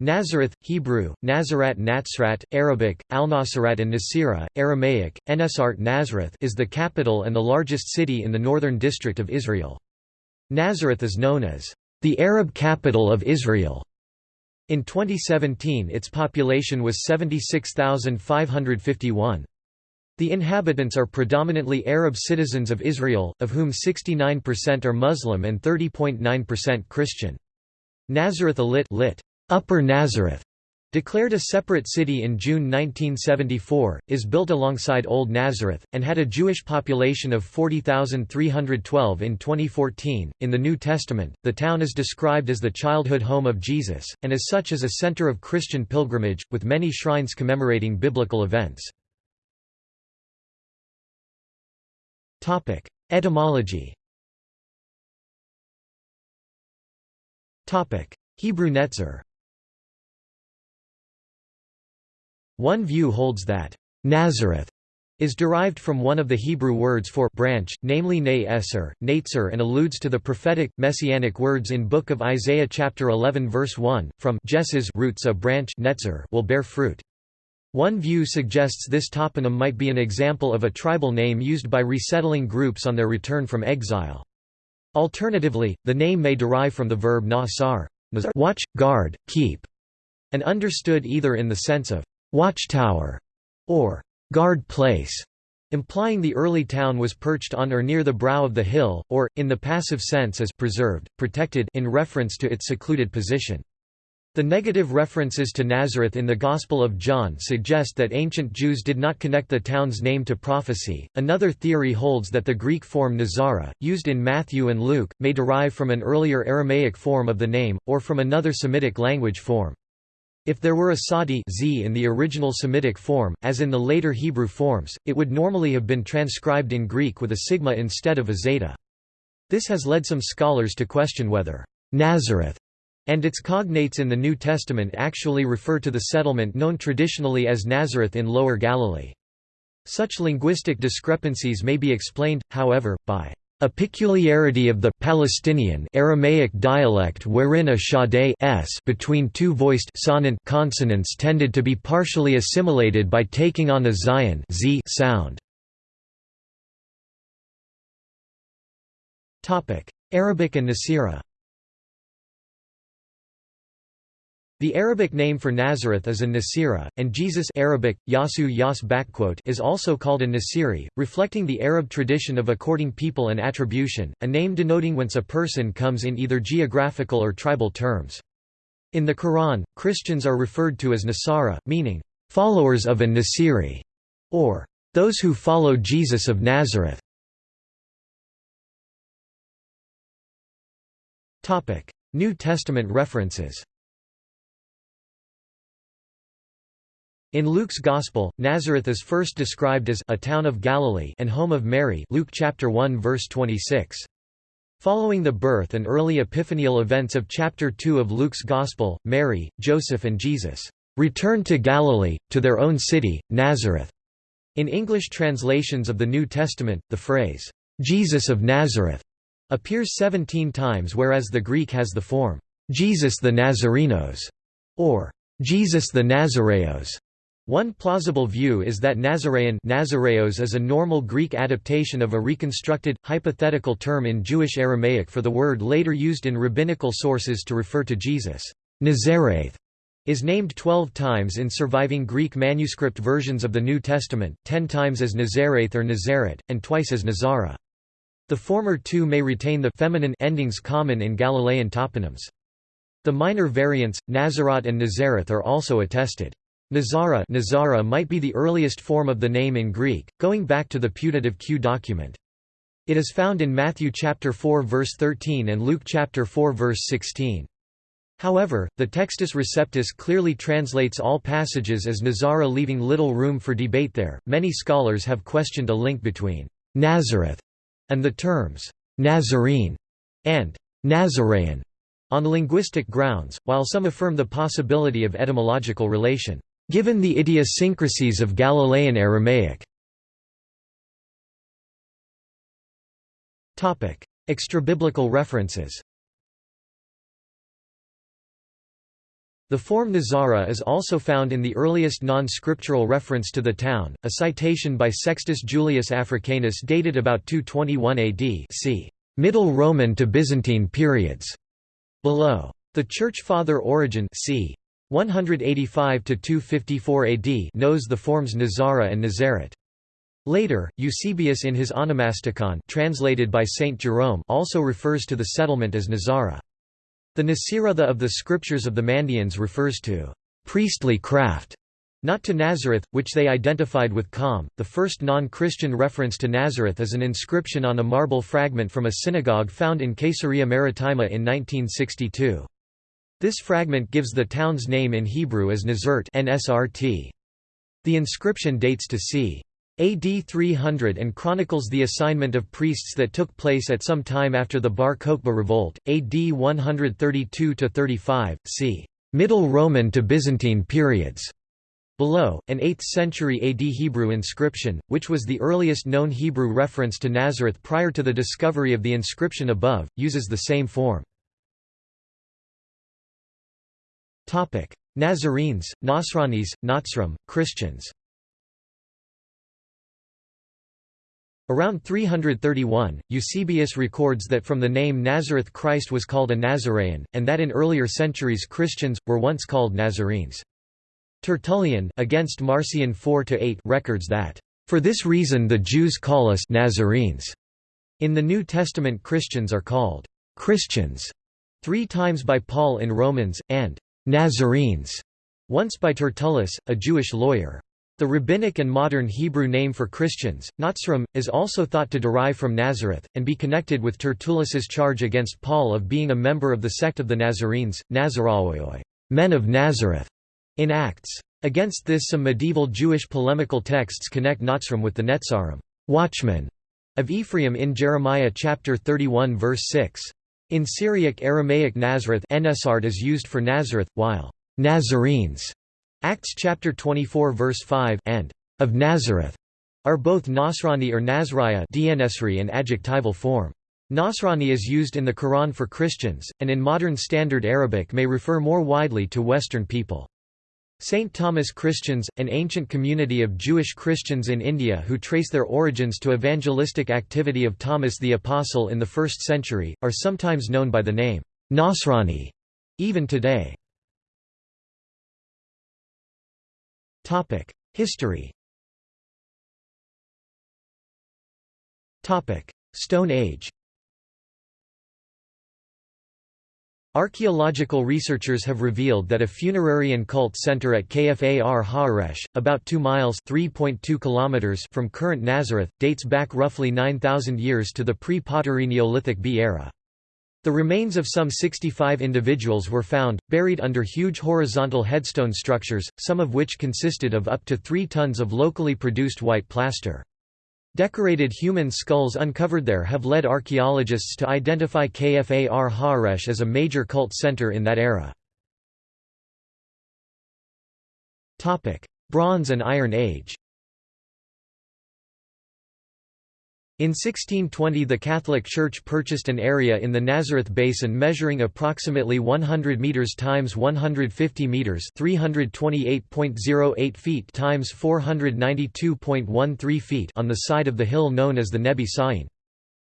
Nazareth, Hebrew, Nazarat Natsrat, Arabic, Al-Nasirat and Nasira, Aramaic, Enesart Nazareth is the capital and the largest city in the northern district of Israel. Nazareth is known as the Arab capital of Israel. In 2017 its population was 76,551. The inhabitants are predominantly Arab citizens of Israel, of whom 69% are Muslim and 30.9% Christian. Nazareth Illit lit. Upper Nazareth, declared a separate city in June 1974, is built alongside Old Nazareth, and had a Jewish population of 40,312 in 2014. In the New Testament, the town is described as the childhood home of Jesus, and as such is a center of Christian pilgrimage, with many shrines commemorating biblical events. Etymology Hebrew Netzer One view holds that Nazareth is derived from one of the Hebrew words for branch, namely ne eser, and alludes to the prophetic, messianic words in Book of Isaiah chapter 11 verse 1, from Jesses roots a branch netzer will bear fruit. One view suggests this toponym might be an example of a tribal name used by resettling groups on their return from exile. Alternatively, the name may derive from the verb nasar, watch, guard, keep, and understood either in the sense of watchtower, or guard place, implying the early town was perched on or near the brow of the hill, or, in the passive sense as preserved, protected in reference to its secluded position. The negative references to Nazareth in the Gospel of John suggest that ancient Jews did not connect the town's name to prophecy. Another theory holds that the Greek form Nazara, used in Matthew and Luke, may derive from an earlier Aramaic form of the name, or from another Semitic language form. If there were a sadi z in the original Semitic form, as in the later Hebrew forms, it would normally have been transcribed in Greek with a sigma instead of a zeta. This has led some scholars to question whether Nazareth and its cognates in the New Testament actually refer to the settlement known traditionally as Nazareth in Lower Galilee. Such linguistic discrepancies may be explained, however, by a peculiarity of the Palestinian Aramaic dialect wherein a shade s between two voiced sonant consonants tended to be partially assimilated by taking on a zayin z sound. Arabic and Nasira The Arabic name for Nazareth is a Nasira, and Jesus Arabic, Yasu Yas is also called a Nasiri, reflecting the Arab tradition of according people an attribution, a name denoting whence a person comes in either geographical or tribal terms. In the Quran, Christians are referred to as Nasara, meaning, "...followers of a Nasiri", or "...those who follow Jesus of Nazareth". New Testament references In Luke's Gospel, Nazareth is first described as a town of Galilee and home of Mary Luke chapter 1 verse 26. Following the birth and early epiphanial events of chapter 2 of Luke's Gospel, Mary, Joseph and Jesus returned to Galilee, to their own city, Nazareth. In English translations of the New Testament, the phrase, Jesus of Nazareth, appears 17 times whereas the Greek has the form, Jesus the Nazarenos, or Jesus the Nazareos. One plausible view is that Nazaraean Nazareos is a normal Greek adaptation of a reconstructed, hypothetical term in Jewish Aramaic for the word later used in rabbinical sources to refer to Jesus. Nazareth is named 12 times in surviving Greek manuscript versions of the New Testament, 10 times as Nazareth or Nazaret, and twice as Nazara. The former two may retain the feminine endings common in Galilean toponyms. The minor variants, Nazarat and Nazareth are also attested. Nazara, Nazara might be the earliest form of the name in Greek, going back to the putative Q document. It is found in Matthew chapter 4 verse 13 and Luke chapter 4 verse 16. However, the Textus Receptus clearly translates all passages as Nazara leaving little room for debate there. Many scholars have questioned a link between Nazareth and the terms Nazarene and Nazarean on linguistic grounds, while some affirm the possibility of etymological relation. Given the idiosyncrasies of Galilean Aramaic Extrabiblical references The form Nazara is also found in the earliest non-scriptural reference to the town, a citation by Sextus Julius Africanus dated about 221 AD c. Middle Roman to Byzantine periods. Below. The Church Father Origen c. 185–254 AD knows the forms Nazara and Nazaret. Later, Eusebius in his Onomasticon translated by Saint Jerome also refers to the settlement as Nazara. The Nasiratha of the scriptures of the Mandeans refers to priestly craft, not to Nazareth, which they identified with Qom. The first non-Christian reference to Nazareth is an inscription on a marble fragment from a synagogue found in Caesarea Maritima in 1962. This fragment gives the town's name in Hebrew as Nazert NSRT. The inscription dates to c. AD 300 and chronicles the assignment of priests that took place at some time after the Bar Kokhba revolt, AD 132–35, c. Middle Roman to Byzantine periods. Below, an 8th century AD Hebrew inscription, which was the earliest known Hebrew reference to Nazareth prior to the discovery of the inscription above, uses the same form. Nazarenes, Nasranis, Nazrim, Christians Around 331, Eusebius records that from the name Nazareth Christ was called a Nazaraean, and that in earlier centuries Christians, were once called Nazarenes. Tertullian against Marcion 4–8 records that, "...for this reason the Jews call us Nazarenes." In the New Testament Christians are called «Christians» three times by Paul in Romans, and «Nazarenes» once by Tertullus, a Jewish lawyer. The rabbinic and modern Hebrew name for Christians, Nazrim, is also thought to derive from Nazareth, and be connected with Tertullus's charge against Paul of being a member of the sect of the Nazarenes, Nazaraoi men of Nazareth", in Acts. Against this some medieval Jewish polemical texts connect Nazrim with the Netzarim watchmen", of Ephraim in Jeremiah chapter 31 verse 6. In Syriac Aramaic Nazareth is used for Nazareth, while Nazarenes Acts chapter 24 verse 5 and of Nazareth are both Nasrani or Nazraya and adjectival form. Nasrani is used in the Quran for Christians, and in modern Standard Arabic may refer more widely to Western people. St. Thomas Christians, an ancient community of Jewish Christians in India who trace their origins to evangelistic activity of Thomas the Apostle in the 1st century, are sometimes known by the name Nasrani, even today. History Stone Age Archaeological researchers have revealed that a funerary and cult center at Kfar HaHoresh, about 2 miles kilometers from current Nazareth, dates back roughly 9,000 years to the pre-Pottery Neolithic B era. The remains of some 65 individuals were found, buried under huge horizontal headstone structures, some of which consisted of up to 3 tons of locally produced white plaster. Decorated human skulls uncovered there have led archaeologists to identify Kfar HaHoresh as a major cult center in that era. Bronze and Iron Age In 1620 the Catholic Church purchased an area in the Nazareth Basin measuring approximately 100 meters times 150 meters, 328.08 feet times 492.13 feet on the side of the hill known as the Nebi Sain.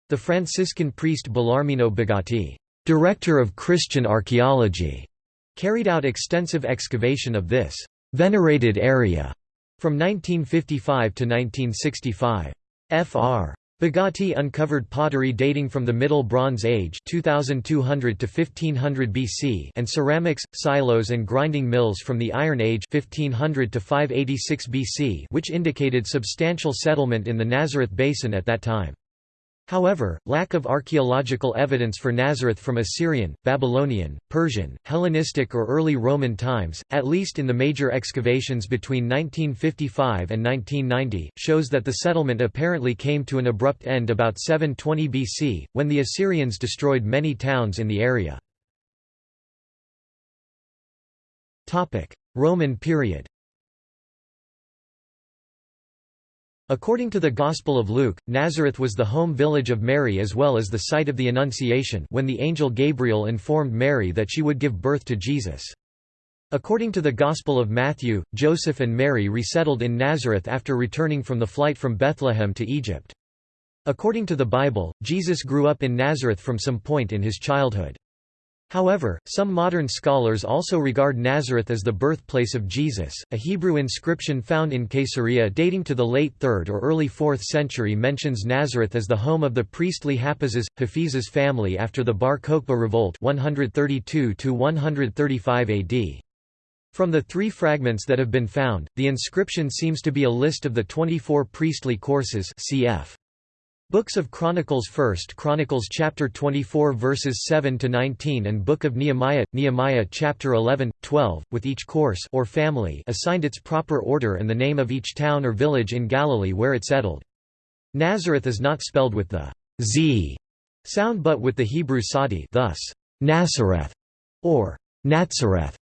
The Franciscan priest Bellarmino Bagatti, director of Christian archaeology, carried out extensive excavation of this venerated area from 1955 to 1965. Fr. Bagatti uncovered pottery dating from the Middle Bronze Age 2200 to 1500 BC and ceramics, silos and grinding mills from the Iron Age 1500 to 586 BC which indicated substantial settlement in the Nazareth Basin at that time. However, lack of archaeological evidence for Nazareth from Assyrian, Babylonian, Persian, Hellenistic or early Roman times, at least in the major excavations between 1955 and 1990, shows that the settlement apparently came to an abrupt end about 720 BC, when the Assyrians destroyed many towns in the area. Roman period According to the Gospel of Luke, Nazareth was the home village of Mary as well as the site of the Annunciation when the angel Gabriel informed Mary that she would give birth to Jesus. According to the Gospel of Matthew, Joseph and Mary resettled in Nazareth after returning from the flight from Bethlehem to Egypt. According to the Bible, Jesus grew up in Nazareth from some point in his childhood. However, some modern scholars also regard Nazareth as the birthplace of Jesus. A Hebrew inscription found in Caesarea dating to the late 3rd or early 4th century mentions Nazareth as the home of the priestly Hapizes, Haphizes family after the Bar Kokhba revolt 132 135 AD. From the three fragments that have been found, the inscription seems to be a list of the 24 priestly courses cf. Books of Chronicles 1st Chronicles chapter 24 verses 7 to 19 and Book of Nehemiah Nehemiah chapter 11 12 with each course or family assigned its proper order and the name of each town or village in Galilee where it settled. Nazareth is not spelled with the z sound but with the Hebrew sadi thus Nazareth or Nazareth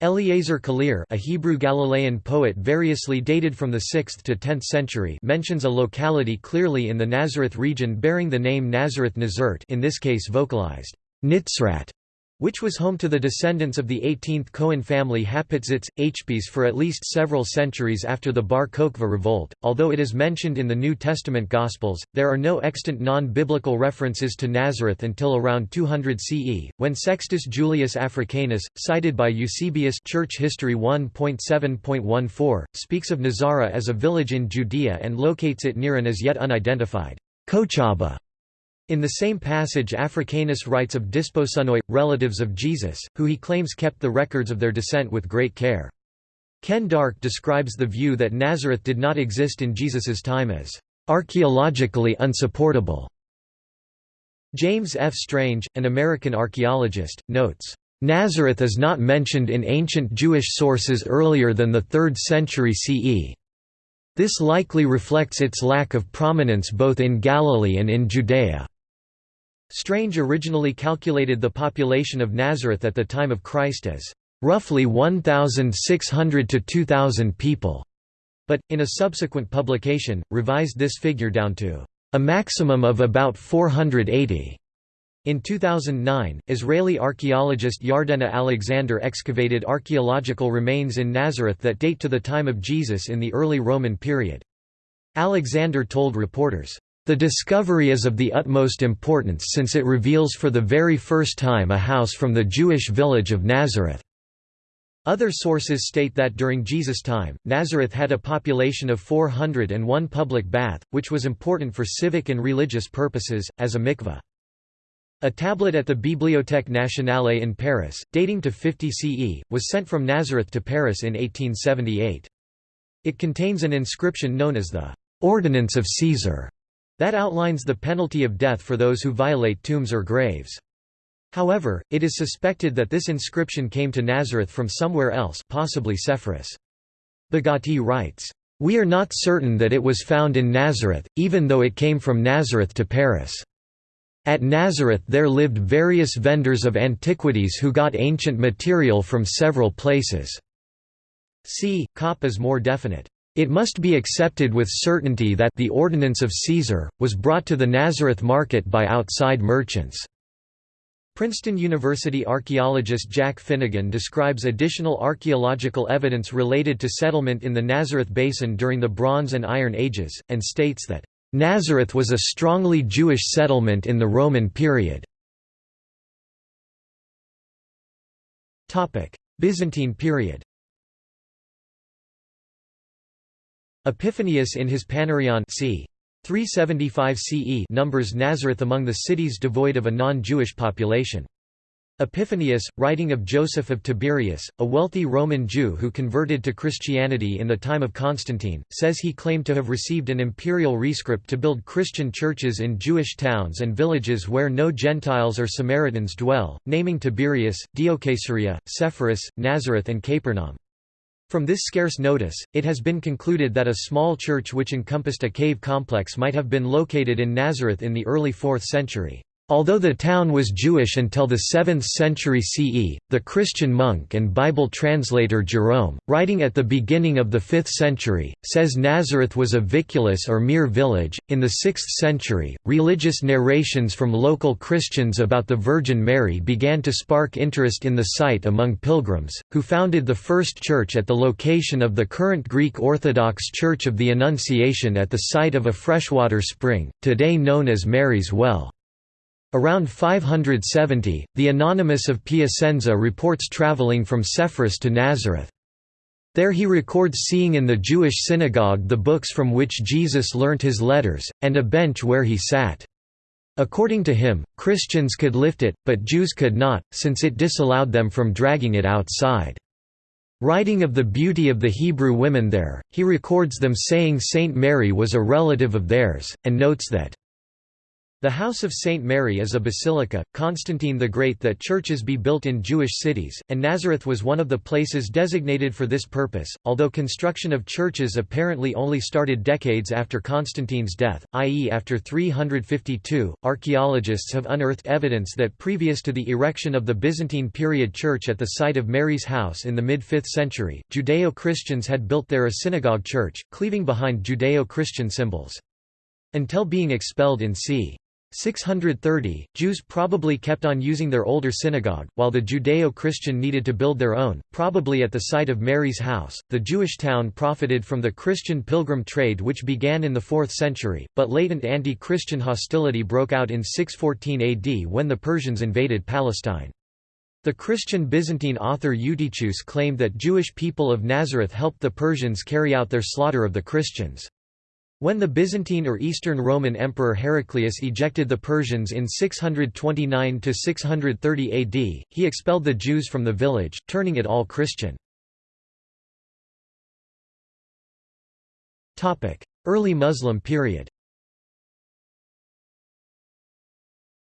Eliezer Kalir a Hebrew Galilean poet variously dated from the 6th to 10th century mentions a locality clearly in the Nazareth region bearing the name Nazareth Nazert in this case vocalized, Nitzrat, which was home to the descendants of the 18th Cohen family Hapitzits, Hpis for at least several centuries after the Bar Kokhba revolt. Although it is mentioned in the New Testament Gospels, there are no extant non-biblical references to Nazareth until around 200 CE, when Sextus Julius Africanus, cited by Eusebius Church History 1.7.14, speaks of Nazara as a village in Judea and locates it near an as yet unidentified Kochaba in the same passage Africanus writes of Desposynoi, relatives of Jesus, who he claims kept the records of their descent with great care. Ken Dark describes the view that Nazareth did not exist in Jesus's time as archaeologically unsupportable. James F. Strange, an American archaeologist, notes, "...Nazareth is not mentioned in ancient Jewish sources earlier than the 3rd century CE. This likely reflects its lack of prominence both in Galilee and in Judea." Strange originally calculated the population of Nazareth at the time of Christ as roughly 1,600 to 2,000 people, but, in a subsequent publication, revised this figure down to a maximum of about 480. In 2009, Israeli archaeologist Yardena Alexander excavated archaeological remains in Nazareth that date to the time of Jesus in the early Roman period. Alexander told reporters, the discovery is of the utmost importance since it reveals for the very first time a house from the Jewish village of Nazareth. Other sources state that during Jesus' time, Nazareth had a population of 400 and one public bath, which was important for civic and religious purposes, as a mikveh. A tablet at the Bibliothèque Nationale in Paris, dating to 50 CE, was sent from Nazareth to Paris in 1878. It contains an inscription known as the Ordinance of Caesar, that outlines the penalty of death for those who violate tombs or graves. However, it is suspected that this inscription came to Nazareth from somewhere else possibly Sepphoris. Bagatti writes, "...we are not certain that it was found in Nazareth, even though it came from Nazareth to Paris. At Nazareth there lived various vendors of antiquities who got ancient material from several places." See, Kopp is more definite. It must be accepted with certainty that the ordinance of Caesar, was brought to the Nazareth market by outside merchants. Princeton University archaeologist Jack Finegan describes additional archaeological evidence related to settlement in the Nazareth Basin during the Bronze and Iron Ages, and states that, "...Nazareth was a strongly Jewish settlement in the Roman period." Byzantine period Epiphanius in his Panarion c. 375 CE numbers Nazareth among the cities devoid of a non-Jewish population. Epiphanius, writing of Joseph of Tiberias, a wealthy Roman Jew who converted to Christianity in the time of Constantine, says he claimed to have received an imperial rescript to build Christian churches in Jewish towns and villages where no Gentiles or Samaritans dwell, naming Tiberias, Diocaesarea, Sepphoris, Nazareth and Capernaum. From this scarce notice, it has been concluded that a small church which encompassed a cave complex might have been located in Nazareth in the early 4th century. Although the town was Jewish until the 7th century CE, the Christian monk and Bible translator Jerome, writing at the beginning of the 5th century, says Nazareth was a viculus or mere village. In the 6th century, religious narrations from local Christians about the Virgin Mary began to spark interest in the site among pilgrims, who founded the first church at the location of the current Greek Orthodox Church of the Annunciation at the site of a freshwater spring, today known as Mary's Well. Around 570, the Anonymous of Piacenza reports traveling from Sepphoris to Nazareth. There he records seeing in the Jewish synagogue the books from which Jesus learnt his letters, and a bench where he sat. According to him, Christians could lift it, but Jews could not, since it disallowed them from dragging it outside. Writing of the beauty of the Hebrew women there, he records them saying Saint Mary was a relative of theirs, and notes that the House of St. Mary is a basilica, Constantine the Great that churches be built in Jewish cities, and Nazareth was one of the places designated for this purpose, although construction of churches apparently only started decades after Constantine's death, i.e. after 352. Archaeologists have unearthed evidence that previous to the erection of the Byzantine period church at the site of Mary's house in the mid-5th century, Judeo-Christians had built there a synagogue church, cleaving behind Judeo-Christian symbols. Until being expelled in c. 630, Jews probably kept on using their older synagogue, while the Judeo-Christian needed to build their own, probably at the site of Mary's house. The Jewish town profited from the Christian pilgrim trade which began in the 4th century, but latent anti-Christian hostility broke out in 614 AD when the Persians invaded Palestine. The Christian Byzantine author Eutychius claimed that Jewish people of Nazareth helped the Persians carry out their slaughter of the Christians. When the Byzantine or Eastern Roman Emperor Heraclius ejected the Persians in 629–630 AD, he expelled the Jews from the village, turning it all Christian. Early Muslim period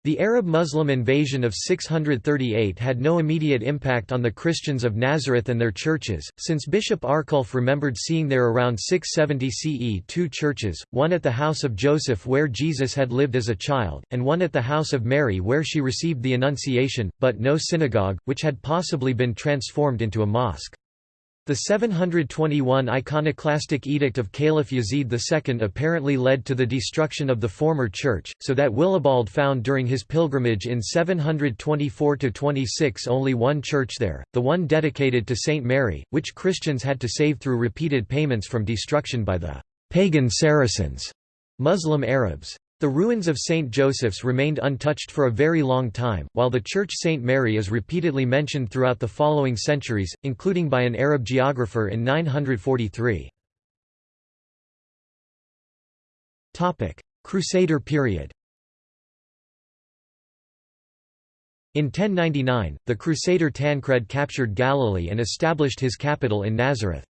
The Arab-Muslim invasion of 638 had no immediate impact on the Christians of Nazareth and their churches, since Bishop Arculf remembered seeing there around 670 CE two churches, one at the house of Joseph where Jesus had lived as a child, and one at the house of Mary where she received the Annunciation, but no synagogue, which had possibly been transformed into a mosque. The 721 iconoclastic edict of Caliph Yazid II apparently led to the destruction of the former church, so that Willibald found during his pilgrimage in 724–26 only one church there, the one dedicated to Saint Mary, which Christians had to save through repeated payments from destruction by the «pagan Saracens» Muslim Arabs. The ruins of St. Joseph's remained untouched for a very long time, while the church St. Mary is repeatedly mentioned throughout the following centuries, including by an Arab geographer in 943. Crusader period In 1099, the Crusader Tancred captured Galilee and established his capital in Nazareth.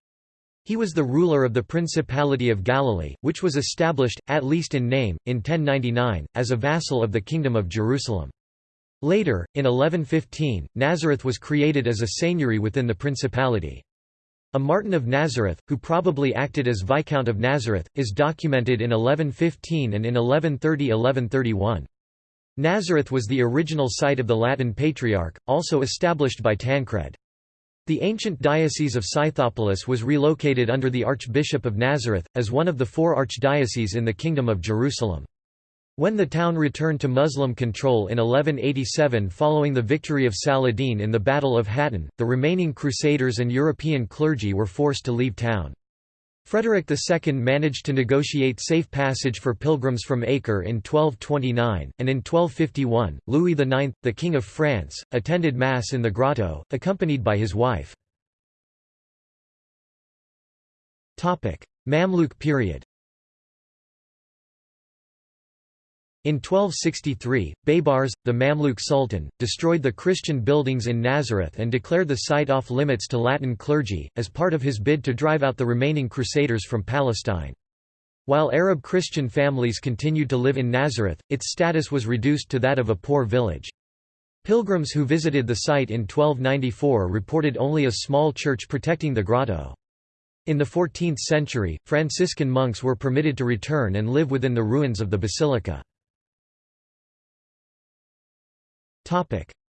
He was the ruler of the Principality of Galilee, which was established, at least in name, in 1099, as a vassal of the Kingdom of Jerusalem. Later, in 1115, Nazareth was created as a seigneury within the principality. A Martin of Nazareth, who probably acted as Viscount of Nazareth, is documented in 1115 and in 1130–1131. Nazareth was the original site of the Latin Patriarch, also established by Tancred. The ancient diocese of Scythopolis was relocated under the Archbishop of Nazareth, as one of the four archdioceses in the Kingdom of Jerusalem. When the town returned to Muslim control in 1187 following the victory of Saladin in the Battle of Hattin, the remaining Crusaders and European clergy were forced to leave town. Frederick II managed to negotiate safe passage for pilgrims from Acre in 1229, and in 1251, Louis IX, the King of France, attended Mass in the grotto, accompanied by his wife. Mamluk period In 1263, Baybars, the Mamluk Sultan, destroyed the Christian buildings in Nazareth and declared the site off limits to Latin clergy, as part of his bid to drive out the remaining Crusaders from Palestine. While Arab Christian families continued to live in Nazareth, its status was reduced to that of a poor village. Pilgrims who visited the site in 1294 reported only a small church protecting the grotto. In the 14th century, Franciscan monks were permitted to return and live within the ruins of the basilica.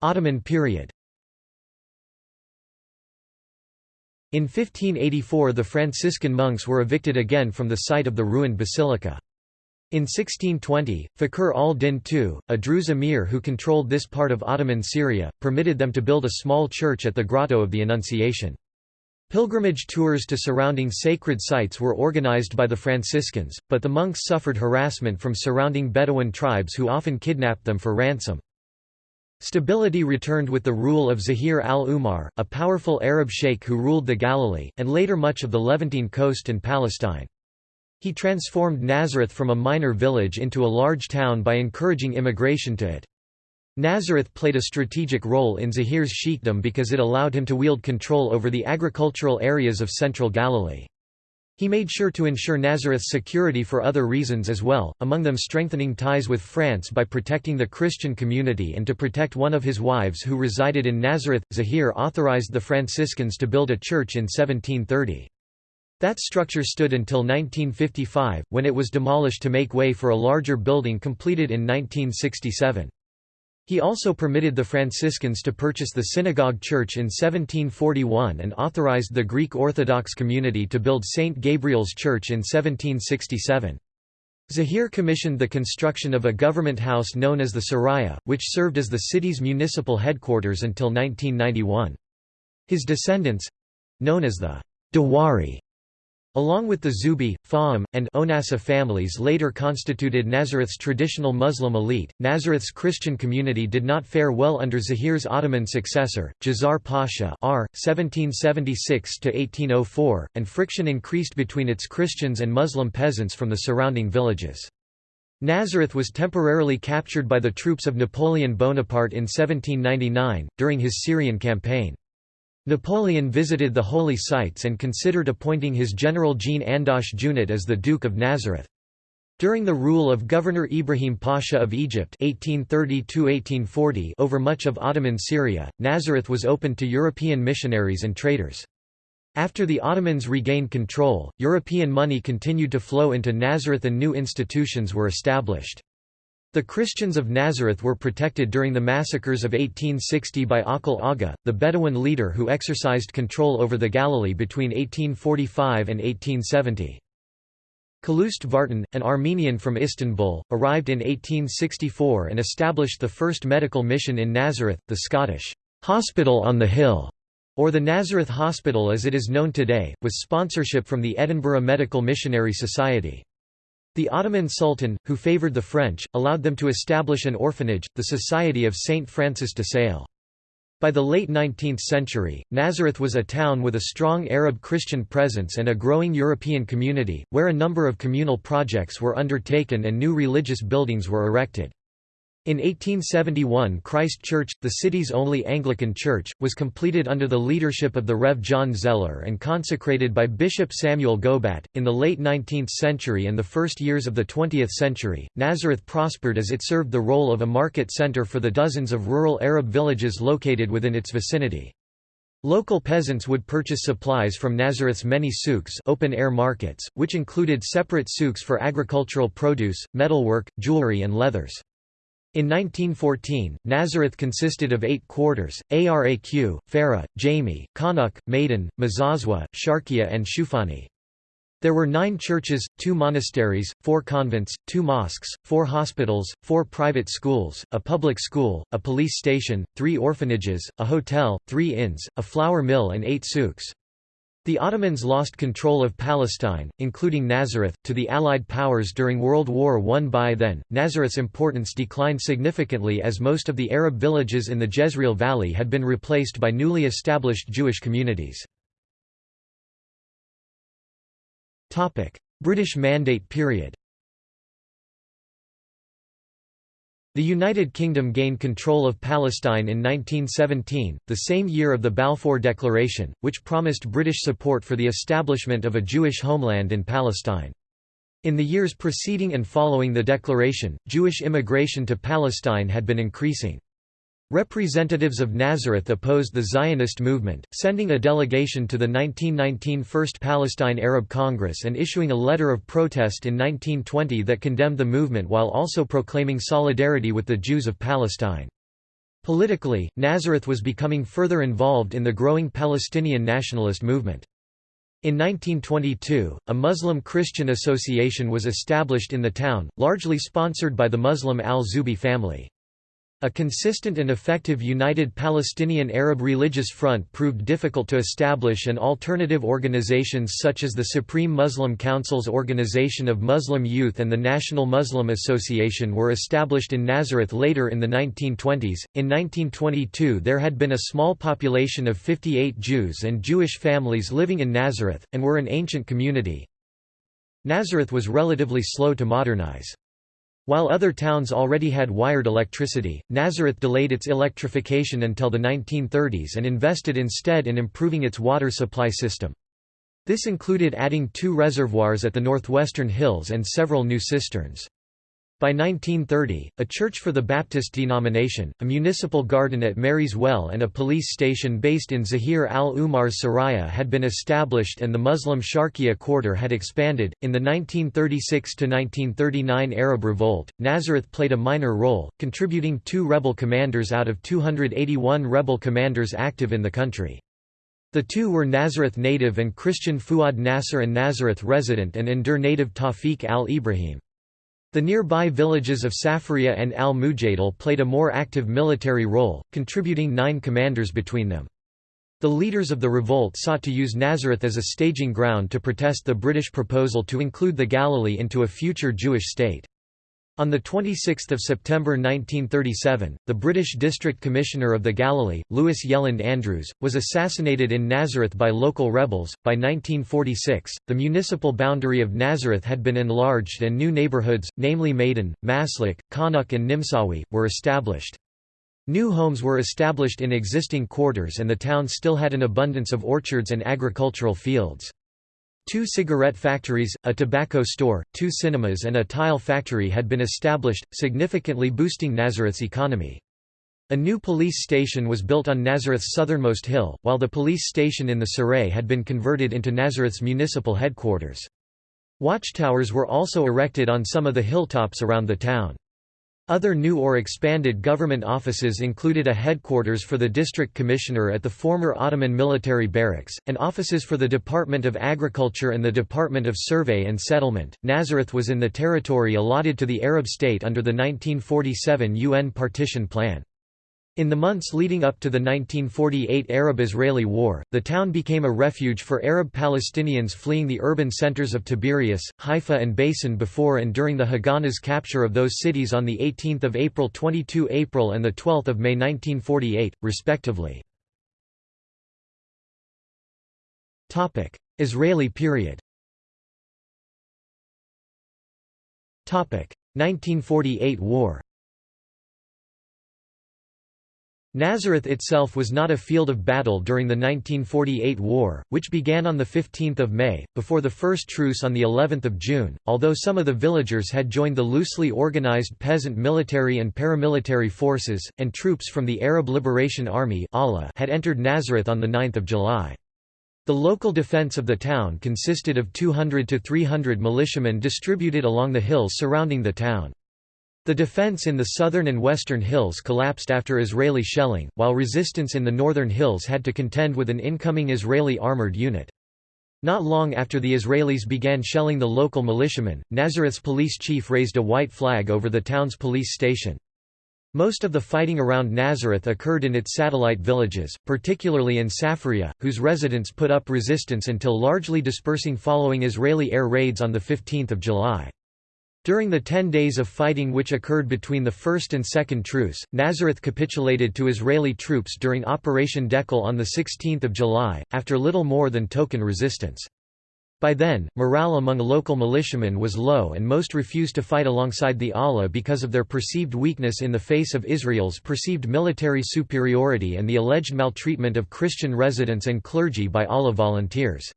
Ottoman period In 1584 the Franciscan monks were evicted again from the site of the ruined basilica. In 1620, Fakhr al-Din II, a Druze emir who controlled this part of Ottoman Syria, permitted them to build a small church at the Grotto of the Annunciation. Pilgrimage tours to surrounding sacred sites were organized by the Franciscans, but the monks suffered harassment from surrounding Bedouin tribes who often kidnapped them for ransom. Stability returned with the rule of Zahir al-Umar, a powerful Arab sheikh who ruled the Galilee, and later much of the Levantine coast and Palestine. He transformed Nazareth from a minor village into a large town by encouraging immigration to it. Nazareth played a strategic role in Zahir's sheikhdom because it allowed him to wield control over the agricultural areas of central Galilee. He made sure to ensure Nazareth's security for other reasons as well, among them strengthening ties with France by protecting the Christian community and to protect one of his wives who resided in Nazareth. Zahir authorized the Franciscans to build a church in 1730. That structure stood until 1955, when it was demolished to make way for a larger building completed in 1967. He also permitted the Franciscans to purchase the synagogue church in 1741 and authorized the Greek Orthodox community to build St. Gabriel's Church in 1767. Zahir commissioned the construction of a government house known as the Saraya, which served as the city's municipal headquarters until 1991. His descendants—known as the Dawari Along with the Zubi, Fahim, and Onassa families later constituted Nazareth's traditional Muslim elite, Nazareth's Christian community did not fare well under Zahir's Ottoman successor, Djazar Pasha r. 1776–1804, and friction increased between its Christians and Muslim peasants from the surrounding villages. Nazareth was temporarily captured by the troops of Napoleon Bonaparte in 1799, during his Syrian campaign. Napoleon visited the holy sites and considered appointing his general Jean Andoche Junot as the Duke of Nazareth. During the rule of Governor Ibrahim Pasha of Egypt 1830 over much of Ottoman Syria, Nazareth was opened to European missionaries and traders. After the Ottomans regained control, European money continued to flow into Nazareth and new institutions were established. The Christians of Nazareth were protected during the massacres of 1860 by Akil Aga, the Bedouin leader who exercised control over the Galilee between 1845 and 1870. Calouste Vartan, an Armenian from Istanbul, arrived in 1864 and established the first medical mission in Nazareth, the Scottish Hospital on the Hill, or the Nazareth Hospital as it is known today, with sponsorship from the Edinburgh Medical Missionary Society. The Ottoman Sultan, who favoured the French, allowed them to establish an orphanage, the Society of Saint Francis de Sales. By the late 19th century, Nazareth was a town with a strong Arab Christian presence and a growing European community, where a number of communal projects were undertaken and new religious buildings were erected. In 1871 Christ Church, the city's only Anglican church, was completed under the leadership of the Rev. John Zeller and consecrated by Bishop Samuel Gobat. In the late 19th century and the first years of the 20th century, Nazareth prospered as it served the role of a market center for the dozens of rural Arab villages located within its vicinity. Local peasants would purchase supplies from Nazareth's many souks open-air markets, which included separate souks for agricultural produce, metalwork, jewelry and leathers. In 1914, Nazareth consisted of eight quarters, Araq, Farah, Jami, Kanuk, Maidan, Mazazwa, Sharkia and Shufani. There were nine churches, two monasteries, four convents, two mosques, four hospitals, four private schools, a public school, a police station, three orphanages, a hotel, three inns, a flour mill and eight souks. The Ottomans lost control of Palestine, including Nazareth, to the Allied powers during World War I. By then, Nazareth's importance declined significantly as most of the Arab villages in the Jezreel Valley had been replaced by newly established Jewish communities. British Mandate period The United Kingdom gained control of Palestine in 1917, the same year of the Balfour Declaration, which promised British support for the establishment of a Jewish homeland in Palestine. In the years preceding and following the declaration, Jewish immigration to Palestine had been increasing. Representatives of Nazareth opposed the Zionist movement, sending a delegation to the 1919 First Palestine Arab Congress and issuing a letter of protest in 1920 that condemned the movement while also proclaiming solidarity with the Jews of Palestine. Politically, Nazareth was becoming further involved in the growing Palestinian nationalist movement. In 1922, a Muslim-Christian association was established in the town, largely sponsored by the Muslim al-Zubi family. A consistent and effective united Palestinian Arab religious front proved difficult to establish and alternative organizations such as the Supreme Muslim Council's Organization of Muslim Youth and the National Muslim Association were established in Nazareth later in the 1920s. In 1922 there had been a small population of 58 Jews and Jewish families living in Nazareth, and were an ancient community. Nazareth was relatively slow to modernize. While other towns already had wired electricity, Nazareth delayed its electrification until the 1930s and invested instead in improving its water supply system. This included adding two reservoirs at the northwestern hills and several new cisterns. By 1930, a church for the Baptist denomination, a municipal garden at Mary's Well and a police station based in Zahir al-Umar's Saraya had been established and the Muslim Sharqiya quarter had expanded. In the 1936 1939 Arab Revolt, Nazareth played a minor role, contributing two rebel commanders out of 281 rebel commanders active in the country. The two were Nazareth native and Christian Fuad Nasser and Nazareth resident and Ndur native Tawfiq al-Ibrahim. The nearby villages of Safaria and al-Mujadil played a more active military role, contributing nine commanders between them. The leaders of the revolt sought to use Nazareth as a staging ground to protest the British proposal to include the Galilee into a future Jewish state. On 26 September 1937, the British District Commissioner of the Galilee, Louis Yelland Andrews, was assassinated in Nazareth by local rebels. By 1946, the municipal boundary of Nazareth had been enlarged and new neighborhoods, namely Maiden, Maslik, Kanuk, and Nimsawi, were established. New homes were established in existing quarters and the town still had an abundance of orchards and agricultural fields. Two cigarette factories, a tobacco store, two cinemas and a tile factory had been established, significantly boosting Nazareth's economy. A new police station was built on Nazareth's southernmost hill, while the police station in the Saray had been converted into Nazareth's municipal headquarters. Watchtowers were also erected on some of the hilltops around the town. Other new or expanded government offices included a headquarters for the district commissioner at the former Ottoman military barracks, and offices for the Department of Agriculture and the Department of Survey and Settlement. Nazareth was in the territory allotted to the Arab state under the 1947 UN partition plan. In the months leading up to the 1948 Arab-Israeli War, the town became a refuge for Arab Palestinians fleeing the urban centers of Tiberias, Haifa and Beisan before and during the Haganah's capture of those cities on 18 April 22 April and 12 May 1948, respectively. Israeli period 1948 war Nazareth itself was not a field of battle during the 1948 war, which began on 15 May, before the first truce on of June, although some of the villagers had joined the loosely organized peasant military and paramilitary forces, and troops from the Arab Liberation Army had entered Nazareth on 9 July. The local defense of the town consisted of 200 to 300 militiamen distributed along the hills surrounding the town. The defense in the southern and western hills collapsed after Israeli shelling, while resistance in the northern hills had to contend with an incoming Israeli armored unit. Not long after the Israelis began shelling the local militiamen, Nazareth's police chief raised a white flag over the town's police station. Most of the fighting around Nazareth occurred in its satellite villages, particularly in Safria, whose residents put up resistance until largely dispersing following Israeli air raids on 15 July. During the ten days of fighting which occurred between the first and second truce, Nazareth capitulated to Israeli troops during Operation Dekel on 16 July, after little more than token resistance. By then, morale among local militiamen was low and most refused to fight alongside the ALA because of their perceived weakness in the face of Israel's perceived military superiority and the alleged maltreatment of Christian residents and clergy by ALA volunteers.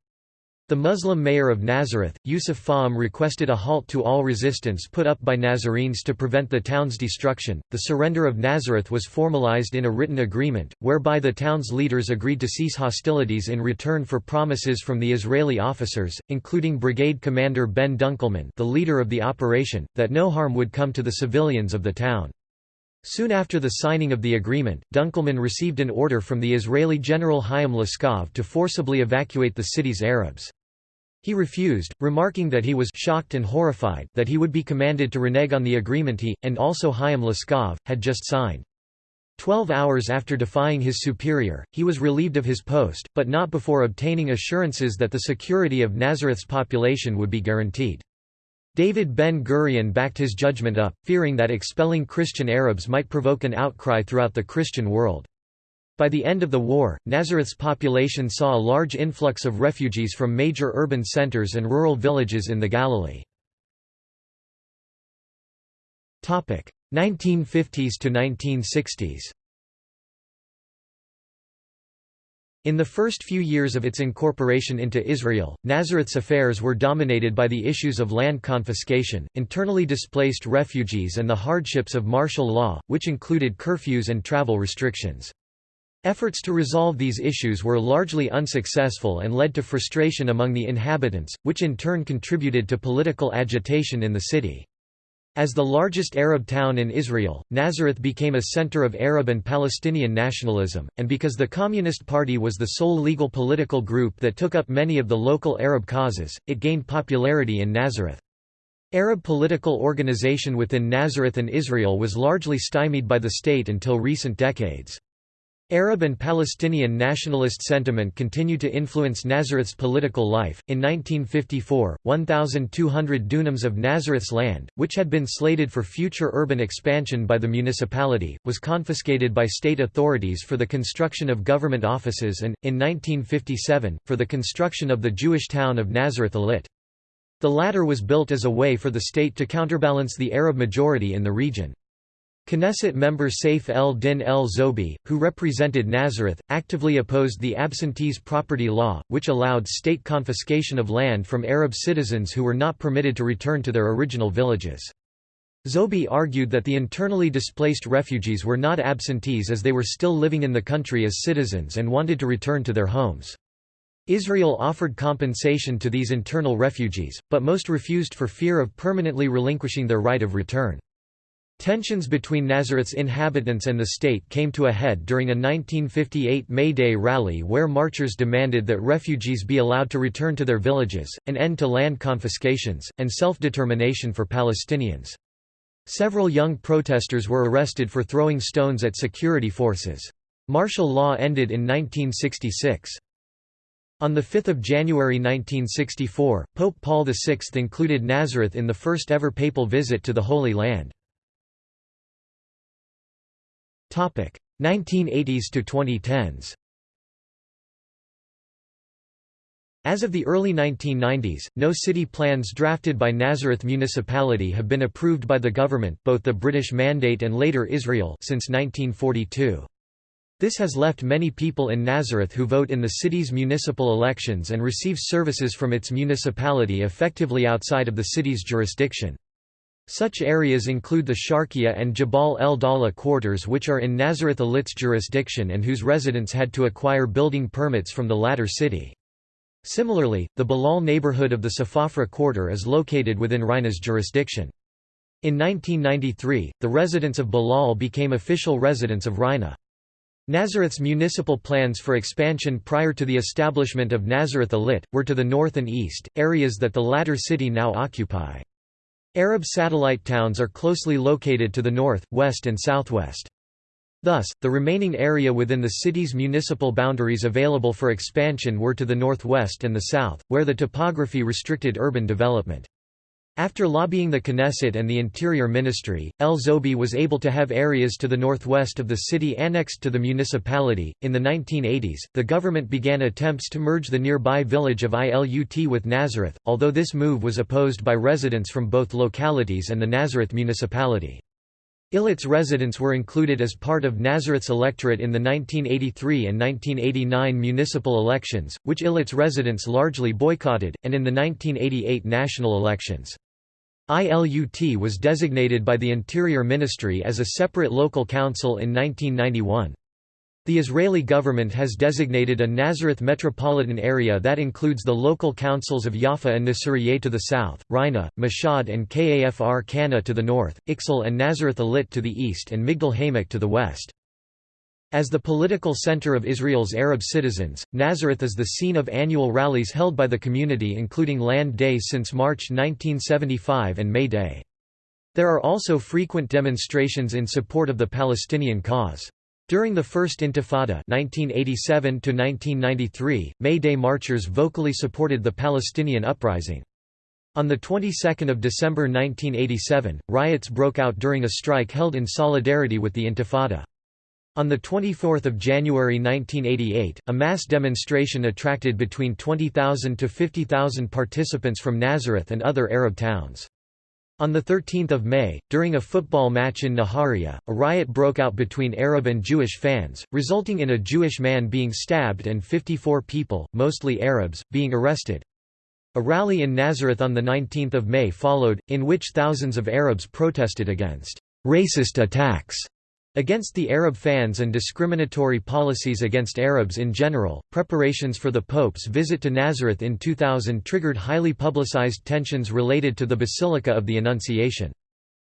The Muslim mayor of Nazareth, Yusuf Fahm requested a halt to all resistance put up by Nazarenes to prevent the town's destruction. The surrender of Nazareth was formalized in a written agreement, whereby the town's leaders agreed to cease hostilities in return for promises from the Israeli officers, including Brigade Commander Ben Dunkelman, the leader of the operation, that no harm would come to the civilians of the town. Soon after the signing of the agreement, Dunkelman received an order from the Israeli general Chaim Laskov to forcibly evacuate the city's Arabs. He refused, remarking that he was shocked and horrified that he would be commanded to renege on the agreement he, and also Chaim Laskov, had just signed. Twelve hours after defying his superior, he was relieved of his post, but not before obtaining assurances that the security of Nazareth's population would be guaranteed. David Ben-Gurion backed his judgment up, fearing that expelling Christian Arabs might provoke an outcry throughout the Christian world. By the end of the war, Nazareth's population saw a large influx of refugees from major urban centers and rural villages in the Galilee. 1950s to 1960s In the first few years of its incorporation into Israel, Nazareth's affairs were dominated by the issues of land confiscation, internally displaced refugees and the hardships of martial law, which included curfews and travel restrictions. Efforts to resolve these issues were largely unsuccessful and led to frustration among the inhabitants, which in turn contributed to political agitation in the city. As the largest Arab town in Israel, Nazareth became a center of Arab and Palestinian nationalism, and because the Communist Party was the sole legal political group that took up many of the local Arab causes, it gained popularity in Nazareth. Arab political organization within Nazareth and Israel was largely stymied by the state until recent decades. Arab and Palestinian nationalist sentiment continued to influence Nazareth's political life. In 1954, 1,200 dunams of Nazareth's land, which had been slated for future urban expansion by the municipality, was confiscated by state authorities for the construction of government offices and, in 1957, for the construction of the Jewish town of Nazareth Illit. The latter was built as a way for the state to counterbalance the Arab majority in the region. Knesset member Saif el-Din el-Zobi, who represented Nazareth, actively opposed the absentees property law, which allowed state confiscation of land from Arab citizens who were not permitted to return to their original villages. Zobi argued that the internally displaced refugees were not absentees as they were still living in the country as citizens and wanted to return to their homes. Israel offered compensation to these internal refugees, but most refused for fear of permanently relinquishing their right of return. Tensions between Nazareth's inhabitants and the state came to a head during a 1958 May Day rally where marchers demanded that refugees be allowed to return to their villages, an end to land confiscations, and self-determination for Palestinians. Several young protesters were arrested for throwing stones at security forces. Martial law ended in 1966. On 5 January 1964, Pope Paul VI included Nazareth in the first ever papal visit to the Holy Land. 1980s to 2010s As of the early 1990s, no city plans drafted by Nazareth municipality have been approved by the government both the British Mandate and later Israel since 1942. This has left many people in Nazareth who vote in the city's municipal elections and receive services from its municipality effectively outside of the city's jurisdiction. Such areas include the Sharkia and Jabal el Dala quarters which are in Nazareth Illit's jurisdiction and whose residents had to acquire building permits from the latter city. Similarly, the Balal neighborhood of the Safafra quarter is located within Reina's jurisdiction. In 1993, the residents of Balal became official residents of Reina. Nazareth's municipal plans for expansion prior to the establishment of Nazareth Illit, were to the north and east, areas that the latter city now occupy. Arab satellite towns are closely located to the north, west and southwest. Thus, the remaining area within the city's municipal boundaries available for expansion were to the northwest and the south, where the topography restricted urban development. After lobbying the Knesset and the Interior Ministry, El Zobi was able to have areas to the northwest of the city annexed to the municipality. In the 1980s, the government began attempts to merge the nearby village of Ilut with Nazareth, although this move was opposed by residents from both localities and the Nazareth municipality. Eilit's residents were included as part of Nazareth's electorate in the 1983 and 1989 municipal elections, which Eilit's residents largely boycotted, and in the 1988 national elections. ILUT was designated by the Interior Ministry as a separate local council in 1991. The Israeli government has designated a Nazareth metropolitan area that includes the local councils of Jaffa and Nasiriyeh to the south, Reina, Mashhad and Kafr Kana to the north, Iksal and Nazareth Illit to the east and Migdal HaEmek to the west. As the political center of Israel's Arab citizens, Nazareth is the scene of annual rallies held by the community including Land Day since March 1975 and May Day. There are also frequent demonstrations in support of the Palestinian cause. During the First Intifada 1987 May Day marchers vocally supported the Palestinian uprising. On the 22nd of December 1987, riots broke out during a strike held in solidarity with the Intifada. On 24 January 1988, a mass demonstration attracted between 20,000 to 50,000 participants from Nazareth and other Arab towns. On 13 May, during a football match in Nahariya, a riot broke out between Arab and Jewish fans, resulting in a Jewish man being stabbed and 54 people, mostly Arabs, being arrested. A rally in Nazareth on 19 May followed, in which thousands of Arabs protested against «racist attacks» Against the Arab fans and discriminatory policies against Arabs in general, preparations for the Pope's visit to Nazareth in 2000 triggered highly publicized tensions related to the Basilica of the Annunciation.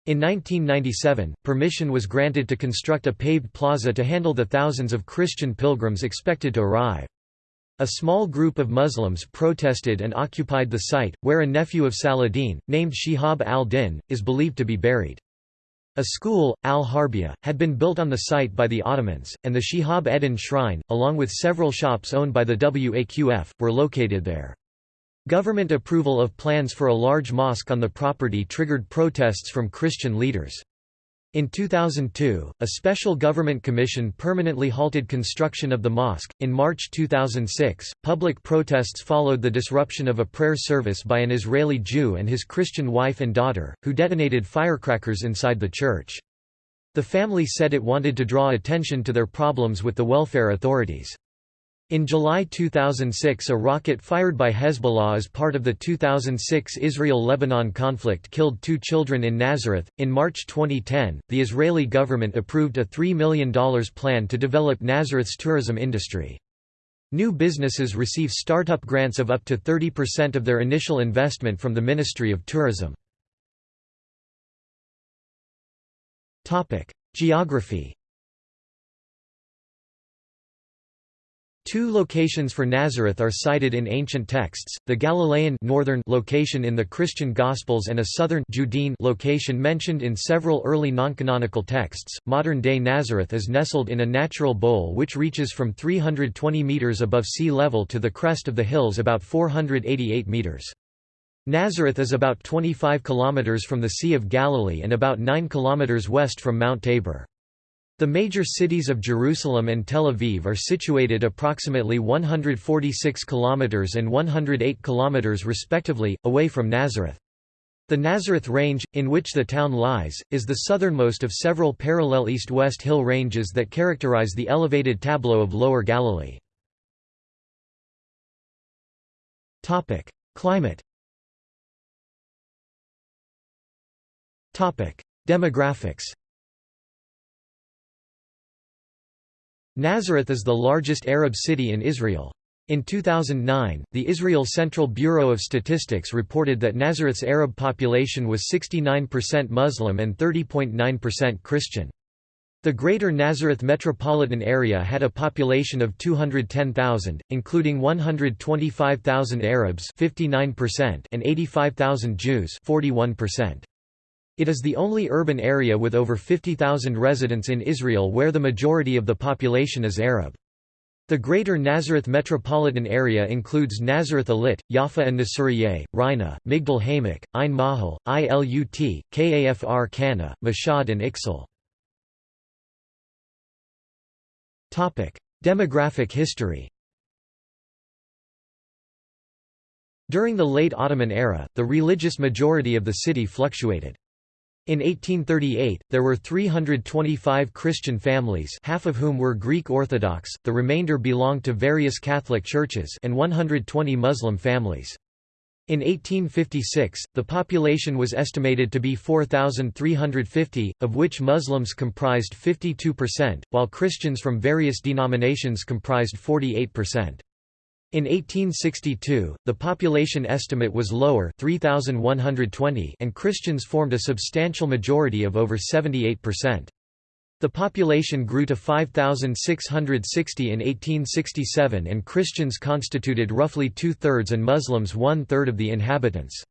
In 1997, permission was granted to construct a paved plaza to handle the thousands of Christian pilgrims expected to arrive. A small group of Muslims protested and occupied the site, where a nephew of Saladin, named Shihab al-Din, is believed to be buried. A school, al-Harbiya, had been built on the site by the Ottomans, and the Shihab Eddin shrine, along with several shops owned by the Waqf, were located there. Government approval of plans for a large mosque on the property triggered protests from Christian leaders. In 2002, a special government commission permanently halted construction of the mosque. In March 2006, public protests followed the disruption of a prayer service by an Israeli Jew and his Christian wife and daughter, who detonated firecrackers inside the church. The family said it wanted to draw attention to their problems with the welfare authorities. In July 2006 a rocket fired by Hezbollah as part of the 2006 Israel-Lebanon conflict killed two children in Nazareth. In March 2010, the Israeli government approved a $3 million plan to develop Nazareth's tourism industry. New businesses receive startup grants of up to 30% of their initial investment from the Ministry of Tourism. Geography Two locations for Nazareth are cited in ancient texts, the Galilean northern location in the Christian Gospels and a southern Judean location mentioned in several early noncanonical texts. Modern-day Nazareth is nestled in a natural bowl which reaches from 320 meters above sea level to the crest of the hills about 488 meters. Nazareth is about 25 kilometers from the Sea of Galilee and about 9 kilometers west from Mount Tabor. The major cities of Jerusalem and Tel Aviv are situated approximately 146 kilometers and 108 kilometers respectively away from Nazareth. The Nazareth Range, in which the town lies, is the southernmost of several parallel east-west hill ranges that characterize the elevated tableau of Lower Galilee. Climate Demographics Nazareth is the largest Arab city in Israel. In 2009, the Israel Central Bureau of Statistics reported that Nazareth's Arab population was 69% Muslim and 30.9% Christian. The Greater Nazareth metropolitan area had a population of 210,000, including 125,000 Arabs 59% and 85,000 Jews 41%. It is the only urban area with over 50,000 residents in Israel where the majority of the population is Arab. The Greater Nazareth metropolitan area includes Nazareth Illit, Jaffa and Nasiriyeh, Reina, Migdal HaEmek, Ein Mahal, Ilut, Kafr Kana, Mashhad and Iksal. Demographic history During the late Ottoman era, the religious majority of the city fluctuated. In 1838, there were 325 Christian families half of whom were Greek Orthodox, the remainder belonged to various Catholic churches and 120 Muslim families. In 1856, the population was estimated to be 4,350, of which Muslims comprised 52%, while Christians from various denominations comprised 48%. In 1862, the population estimate was lower 3,120 and Christians formed a substantial majority of over 78%. The population grew to 5,660 in 1867 and Christians constituted roughly two-thirds and Muslims one-third of the inhabitants.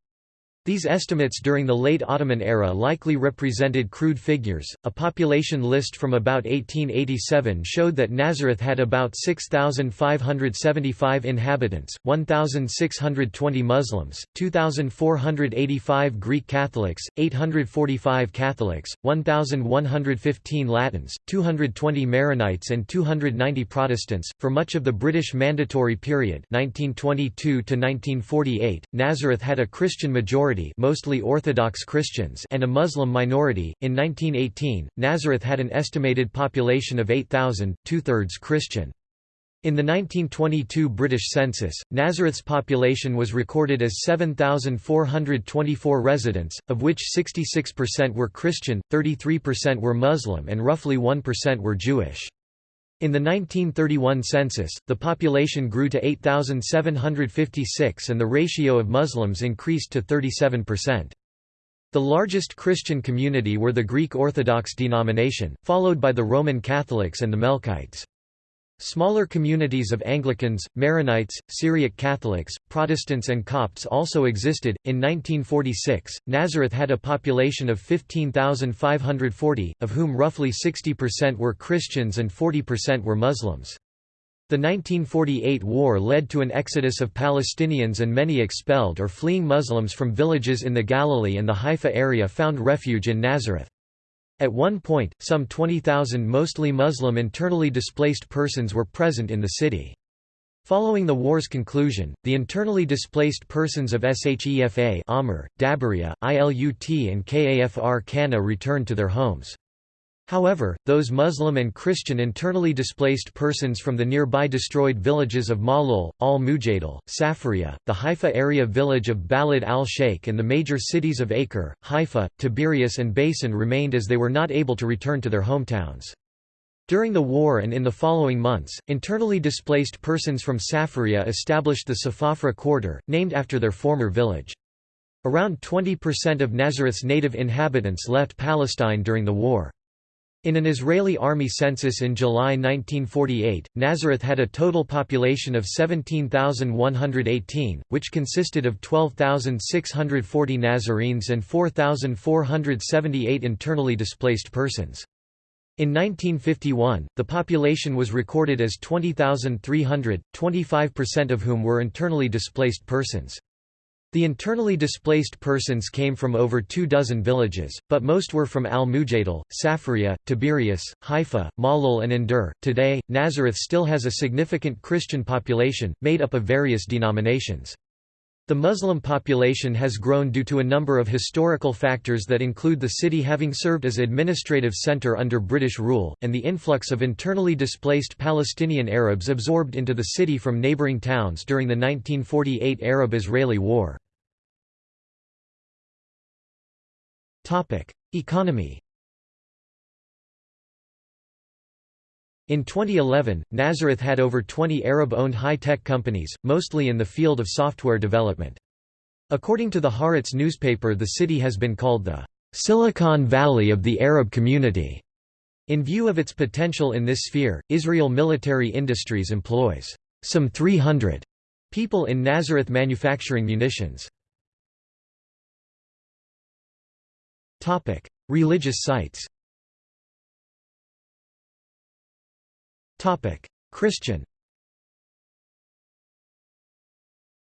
These estimates during the late Ottoman era likely represented crude figures. A population list from about 1887 showed that Nazareth had about 6,575 inhabitants, 1,620 Muslims, 2,485 Greek Catholics, 845 Catholics, 1,115 Latins, 220 Maronites, and 290 Protestants. For much of the British Mandatory period, 1922 to 1948, Nazareth had a Christian majority majority mostly Orthodox Christians and a Muslim minority. In 1918, Nazareth had an estimated population of 8,000, two-thirds Christian. In the 1922 British census, Nazareth's population was recorded as 7,424 residents, of which 66% were Christian, 33% were Muslim and roughly 1% were Jewish. In the 1931 census, the population grew to 8,756 and the ratio of Muslims increased to 37%. The largest Christian community were the Greek Orthodox denomination, followed by the Roman Catholics and the Melkites. Smaller communities of Anglicans, Maronites, Syriac Catholics, Protestants, and Copts also existed. In 1946, Nazareth had a population of 15,540, of whom roughly 60% were Christians and 40% were Muslims. The 1948 war led to an exodus of Palestinians and many expelled or fleeing Muslims from villages in the Galilee and the Haifa area found refuge in Nazareth. At one point, some 20,000 mostly Muslim internally displaced persons were present in the city. Following the war's conclusion, the internally displaced persons of Shefa Amr, Dabaria, Ilut and Kafr Kana returned to their homes. However, those Muslim and Christian internally displaced persons from the nearby destroyed villages of Malul, al-Mujaddal, Safaria, the Haifa area village of Balad al-Sheikh and the major cities of Acre, Haifa, Tiberias and Beisan remained as they were not able to return to their hometowns. During the war and in the following months, internally displaced persons from Safaria established the Safafra quarter, named after their former village. Around 20% of Nazareth's native inhabitants left Palestine during the war. In an Israeli army census in July 1948, Nazareth had a total population of 17,118, which consisted of 12,640 Nazarenes and 4,478 internally displaced persons. In 1951, the population was recorded as 20,300, 25% of whom were internally displaced persons. The internally displaced persons came from over two dozen villages, but most were from Al-Mujaddal, Safaria, Tiberias, Haifa, Malul and Endur. Today, Nazareth still has a significant Christian population, made up of various denominations. The Muslim population has grown due to a number of historical factors that include the city having served as administrative center under British rule, and the influx of internally displaced Palestinian Arabs absorbed into the city from neighboring towns during the 1948 Arab-Israeli War. Economy In 2011, Nazareth had over 20 Arab-owned high-tech companies, mostly in the field of software development. According to the Haaretz newspaper the city has been called the Silicon Valley of the Arab community. In view of its potential in this sphere, Israel Military Industries employs some 300 people in Nazareth manufacturing munitions. Religious sites Christian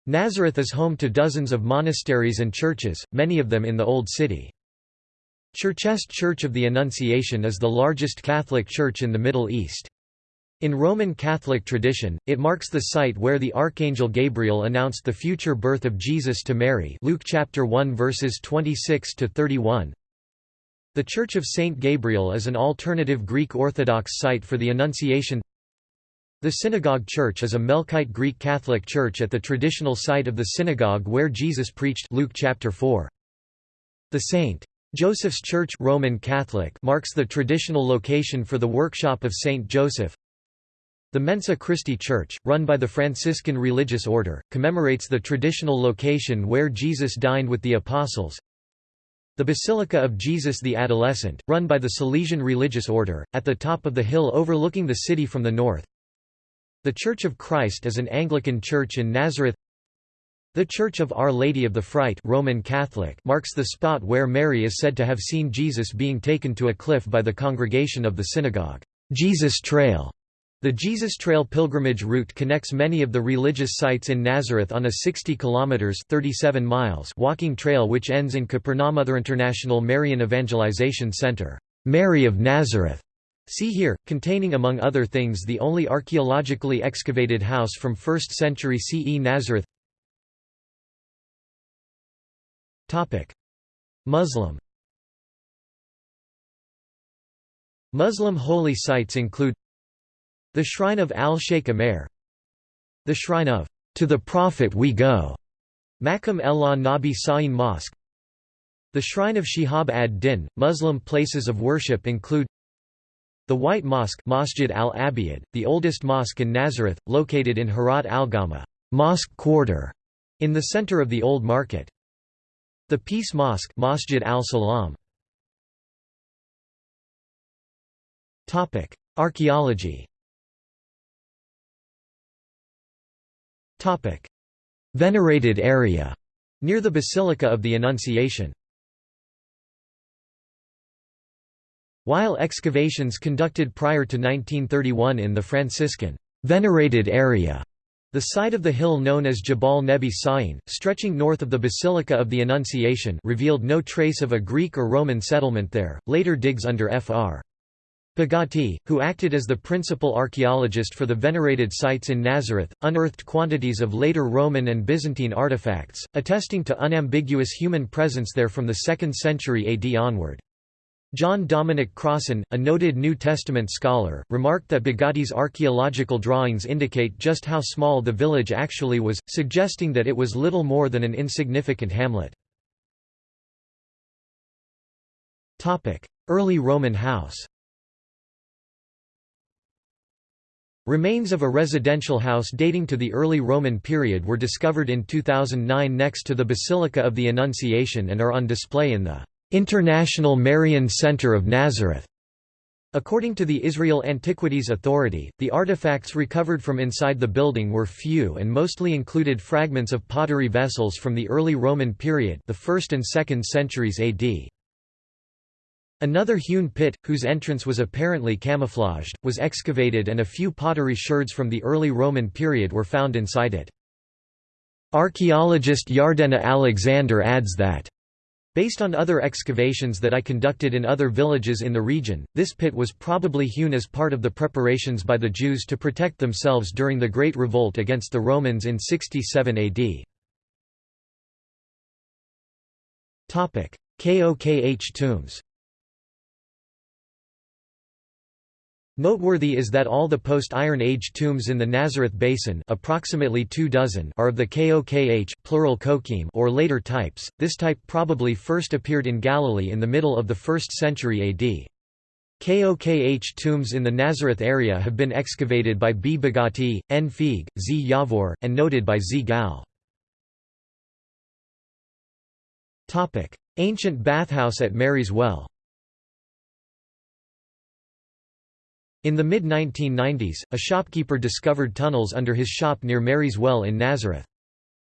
Nazareth is home to dozens of monasteries and churches, many of them in the Old City. Churchest Church of the Annunciation is the largest Catholic church in the Middle East. In Roman Catholic tradition, it marks the site where the archangel Gabriel announced the future birth of Jesus to Mary Luke chapter 1 verses 26 to 31. The Church of Saint Gabriel is an alternative Greek Orthodox site for the Annunciation The Synagogue Church is a Melkite Greek Catholic church at the traditional site of the synagogue where Jesus preached Luke chapter 4. The St. Joseph's Church Roman Catholic marks the traditional location for the workshop of Saint Joseph. The Mensa Christi Church, run by the Franciscan religious order, commemorates the traditional location where Jesus dined with the apostles. The Basilica of Jesus the Adolescent, run by the Salesian religious order, at the top of the hill overlooking the city from the north. The Church of Christ is an Anglican church in Nazareth. The Church of Our Lady of the Fright Roman Catholic marks the spot where Mary is said to have seen Jesus being taken to a cliff by the congregation of the synagogue. Jesus Trail the Jesus Trail pilgrimage route connects many of the religious sites in Nazareth on a 60 kilometers 37 miles walking trail which ends in Capernaum. Other International Marian Evangelization Center, Mary of Nazareth, See here, containing among other things the only archaeologically excavated house from 1st century CE Nazareth. Topic: Muslim. Muslim holy sites include the Shrine of Al-Sheikh Amer The Shrine of To the Prophet We Go Makam el Nabi Sa'in Mosque The Shrine of Shihab ad-Din Muslim places of worship include the White Mosque Masjid al-Abiyad, the oldest mosque in Nazareth, located in Harat al-Gama mosque quarter, in the center of the Old Market. The Peace Mosque Masjid al-Salam. Archaeology Venerated area near the Basilica of the Annunciation While excavations conducted prior to 1931 in the Franciscan venerated area the site of the hill known as Jabal Nebi Sa'in, stretching north of the Basilica of the Annunciation revealed no trace of a Greek or Roman settlement there. Later digs under Fr. Bagatti, who acted as the principal archaeologist for the venerated sites in Nazareth, unearthed quantities of later Roman and Byzantine artifacts, attesting to unambiguous human presence there from the 2nd century AD onward. John Dominic Crossan, a noted New Testament scholar, remarked that Bagatti's archaeological drawings indicate just how small the village actually was, suggesting that it was little more than an insignificant hamlet. Early Roman house Remains of a residential house dating to the early Roman period were discovered in 2009 next to the Basilica of the Annunciation and are on display in the International Marian Center of Nazareth. According to the Israel Antiquities Authority, the artifacts recovered from inside the building were few and mostly included fragments of pottery vessels from the early Roman period the 1st and 2nd centuries AD. Another hewn pit, whose entrance was apparently camouflaged, was excavated and a few pottery sherds from the early Roman period were found inside it. Archaeologist Yardena Alexander adds that Based on other excavations that I conducted in other villages in the region, this pit was probably hewn as part of the preparations by the Jews to protect themselves during the Great Revolt against the Romans in 67 AD. Kokh tombs Noteworthy is that all the post-Iron Age tombs in the Nazareth Basin approximately two dozen are of the Kokh plural Kokim or later types. This type probably first appeared in Galilee in the middle of the 1st century AD. Kokh tombs in the Nazareth area have been excavated by B. Bagatti, N. Feig, Z. Yavor, and noted by Z. Gal. Ancient bathhouse at Mary's Well In the mid-1990s, a shopkeeper discovered tunnels under his shop near Mary's Well in Nazareth.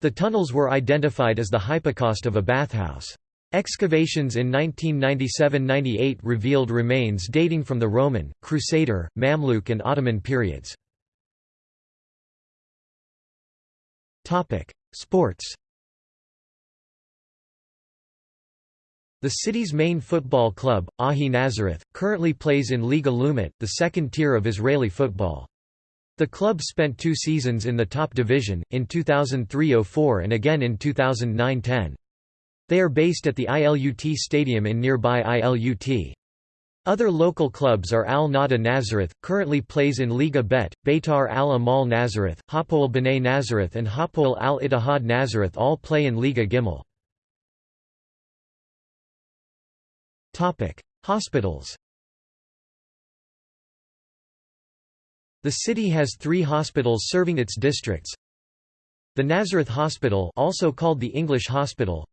The tunnels were identified as the hypocaust of a bathhouse. Excavations in 1997–98 revealed remains dating from the Roman, Crusader, Mamluk and Ottoman periods. Sports The city's main football club, Ahi Nazareth, currently plays in Liga Leumit, the second tier of Israeli football. The club spent two seasons in the top division, in 2003–04 and again in 2009–10. They are based at the ILUT Stadium in nearby ILUT. Other local clubs are Al Nada Nazareth, currently plays in Liga Bet, Beitar Al Amal Nazareth, Hapoel Bnei Nazareth and Hapoel Al Ittihad Nazareth all play in Liga Gimel. Hospitals The city has three hospitals serving its districts. The Nazareth Hospital also called the English Hospital.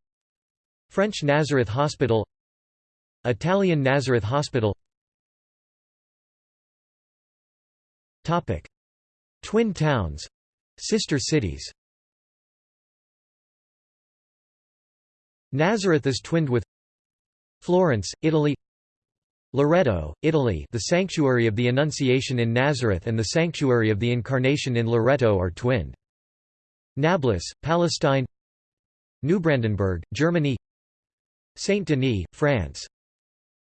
French Nazareth Hospital. Italian Nazareth Hospital. Topic: Twin towns. Sister cities. Nazareth is twinned with Florence, Italy Loreto, Italy the Sanctuary of the Annunciation in Nazareth and the Sanctuary of the Incarnation in Loreto are twinned. Nablus, Palestine Neubrandenburg, Germany Saint-Denis, France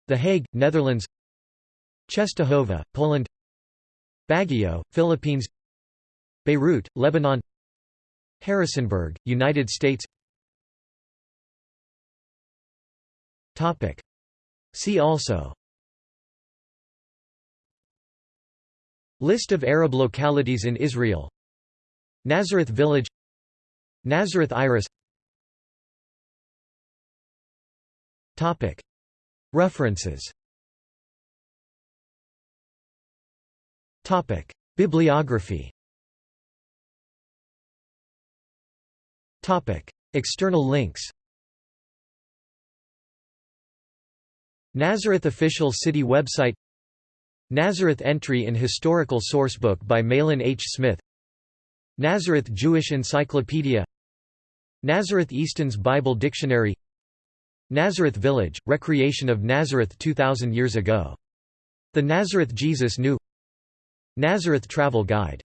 the Hague, Netherlands Czestochowa, Poland Baguio, Philippines Beirut, Lebanon Harrisonburg, United States See also. List of Arab localities in Israel. Nazareth Village. Nazareth Iris. References. Bibliography. External links Nazareth official city website Nazareth entry in historical sourcebook by Mahlon H. Smith Nazareth Jewish Encyclopedia Nazareth Easton's Bible Dictionary Nazareth Village, recreation of Nazareth 2,000 years ago. The Nazareth Jesus Knew Nazareth Travel Guide